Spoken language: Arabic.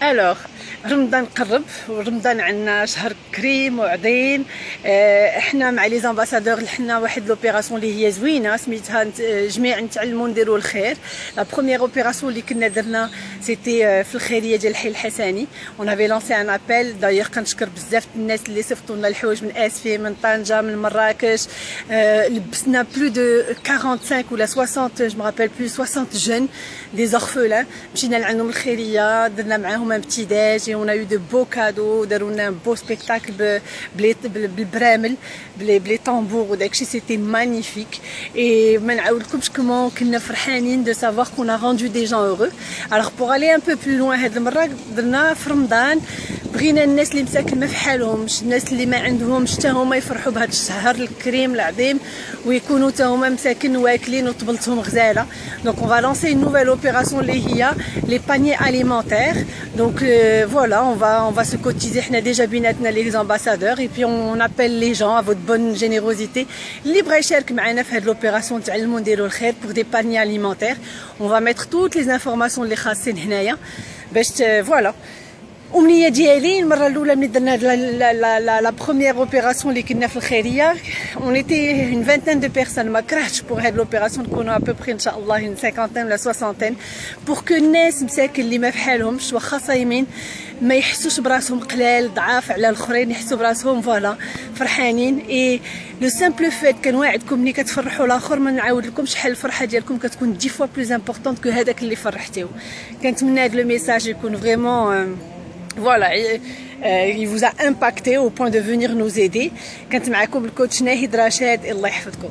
Alors, رمضان قرب ورمضان عندنا شهر كريم وعظيم. آه، إحنا مع les ambassadeurs حنا واحد l'opération اللي هي زوينة سميتها جميع نتعلموا نديروا الخير. la première opération اللي كنا درنا c'était آه، في الخيرية ديال الحي الحسني. on avait lancé un appel d'ailleurs كنشكر بزاف الناس اللي صيفطوا لنا الحوايج من اسفي من طنجة من مراكش. آه، لبسنا plus de 45 ولا 60 je me rappelle plus 60 jeunes دي زورفولان مشينا لعندهم الخيرية درنا معاهم ان بتي داج et on a eu de beaux cadeaux داروا لنا beau spectacle بالبرامل بلي طامبور وداكشي سيتي مانيفيك اي ما نعاودلكمش كومون كنا فرحانين دو سافوار كون ا روندو دي جون هورو الوغ بوغ الي ان بغينا الناس اللي مساكن ما في حالهمش الناس اللي ما عندهمش حتى هما يفرحوا بهذا الشهر الكريم العظيم ويكونوا حتى هما مساكن واكلين وطبلتهم غزالة. donc va lancer une nouvelle opération اللي هي les paniers alimentaires donc voilà on va on va se cotiser حنا déjà بيناتنا les ambassadeurs et puis on appelle les jeunes à votre bonne générosité اللي بغى يشارك معنا في هاد l'opération تعلموا نديروا الخير pour des paniers alimentaires on va mettre toutes les informations اللي خاصين هنايا باش voilà أمنية ديالي المرة الأولى ملي درنا la la première opération اللي كنا في الخيريه on était une vingtaine de personnes ما كرهتش pour هاد l'opération نكونوا à peu près إن شاء الله une cinquantaine ولا soixantaine pour que الناس مساكن اللي ما واخا صايمين ما يحسوش براسهم قلال ضعاف على الآخرين يحسوا براسهم voilà فرحانين. et le simple fait كنواعدكم ملي كتفرحوا الآخر ما نعاود لكم شحال الفرحة ديالكم كتكون dix fois plus importante que هذاك اللي فرحتيه كنتمنى هذا le message يكون vraiment voilà il vous a impacté au point de venir nous aider كانت معكم الكوتش ناهد رشاد الله يحفظكم